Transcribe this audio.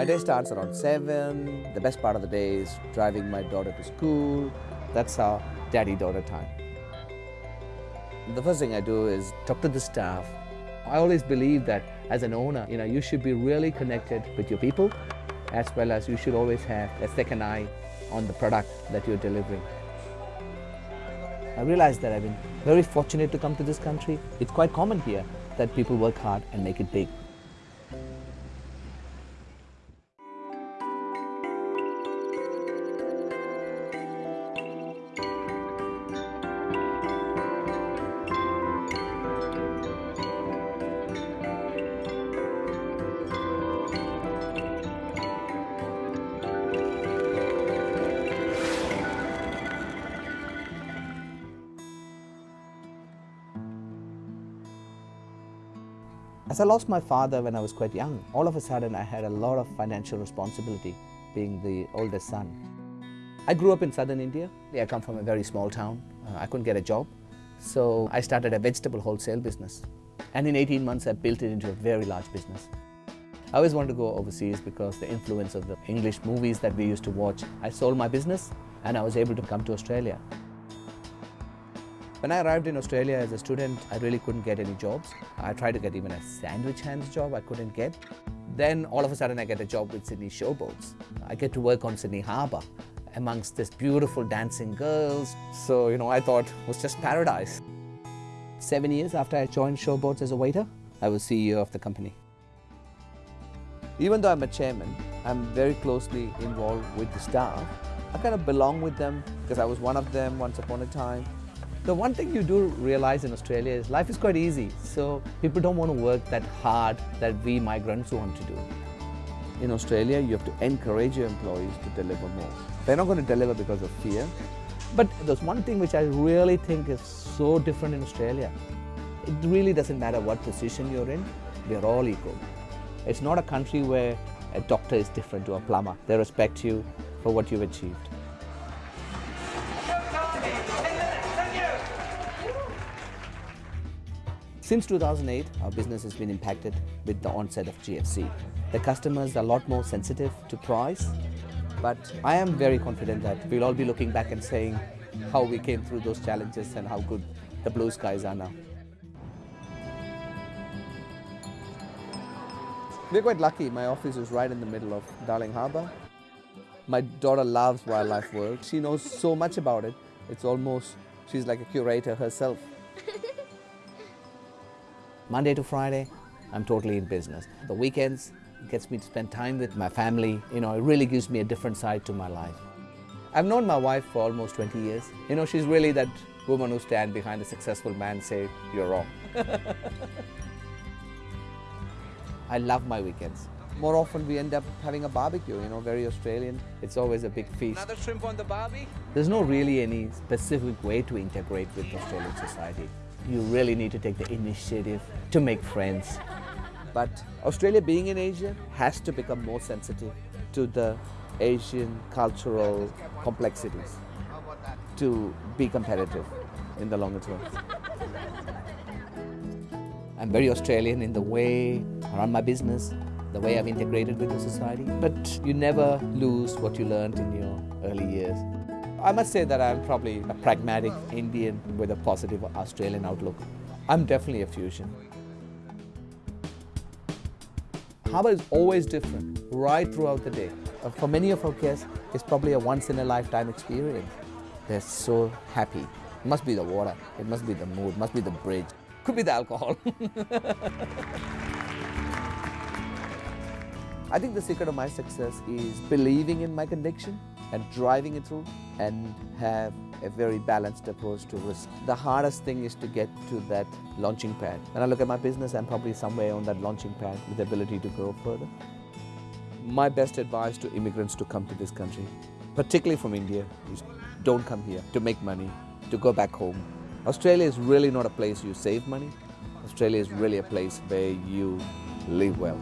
My day starts around 7. The best part of the day is driving my daughter to school. That's our daddy-daughter time. The first thing I do is talk to the staff. I always believe that as an owner, you know, you should be really connected with your people as well as you should always have a second eye on the product that you're delivering. I realized that I've been very fortunate to come to this country. It's quite common here that people work hard and make it big. As I lost my father when I was quite young, all of a sudden I had a lot of financial responsibility being the oldest son. I grew up in southern India. I come from a very small town. Uh, I couldn't get a job. So I started a vegetable wholesale business. And in 18 months, I built it into a very large business. I always wanted to go overseas because the influence of the English movies that we used to watch. I sold my business and I was able to come to Australia. When I arrived in Australia as a student, I really couldn't get any jobs. I tried to get even a sandwich hands job I couldn't get. Then all of a sudden I get a job with Sydney Showboats. I get to work on Sydney Harbour amongst this beautiful dancing girls. So, you know, I thought it was just paradise. Seven years after I joined Showboats as a waiter, I was CEO of the company. Even though I'm a chairman, I'm very closely involved with the staff. I kind of belong with them because I was one of them once upon a time. The one thing you do realize in Australia is life is quite easy. So people don't want to work that hard that we migrants want to do. In Australia, you have to encourage your employees to deliver more. They're not going to deliver because of fear. But there's one thing which I really think is so different in Australia. It really doesn't matter what position you're in, we're all equal. It's not a country where a doctor is different to a plumber. They respect you for what you've achieved. Since 2008, our business has been impacted with the onset of GFC. The customers are a lot more sensitive to price, but I am very confident that we'll all be looking back and saying how we came through those challenges and how good the blue skies are now. We're quite lucky. My office is right in the middle of Darling Harbour. My daughter loves wildlife world. She knows so much about it. It's almost, she's like a curator herself. Monday to Friday, I'm totally in business. The weekends gets me to spend time with my family. You know, it really gives me a different side to my life. I've known my wife for almost 20 years. You know, she's really that woman who stands behind a successful man and say, you're wrong. I love my weekends. More often we end up having a barbecue, you know, very Australian. It's always a big feast. Another shrimp on the barbie? There's no really any specific way to integrate with Australian society you really need to take the initiative to make friends. But Australia being in Asia has to become more sensitive to the Asian cultural complexities to be competitive in the longer term. I'm very Australian in the way I run my business, the way I've integrated with the society, but you never lose what you learned in your early years. I must say that I'm probably a pragmatic Indian with a positive Australian outlook. I'm definitely a fusion. Harbour is always different, right throughout the day. Uh, for many of our guests, it's probably a once-in-a-lifetime experience. They're so happy. It must be the water, it must be the mood, it must be the bridge, could be the alcohol. I think the secret of my success is believing in my conviction and driving it through and have a very balanced approach to risk. The hardest thing is to get to that launching pad. When I look at my business, I'm probably somewhere on that launching pad with the ability to grow further. My best advice to immigrants to come to this country, particularly from India, is don't come here to make money, to go back home. Australia is really not a place you save money. Australia is really a place where you live well.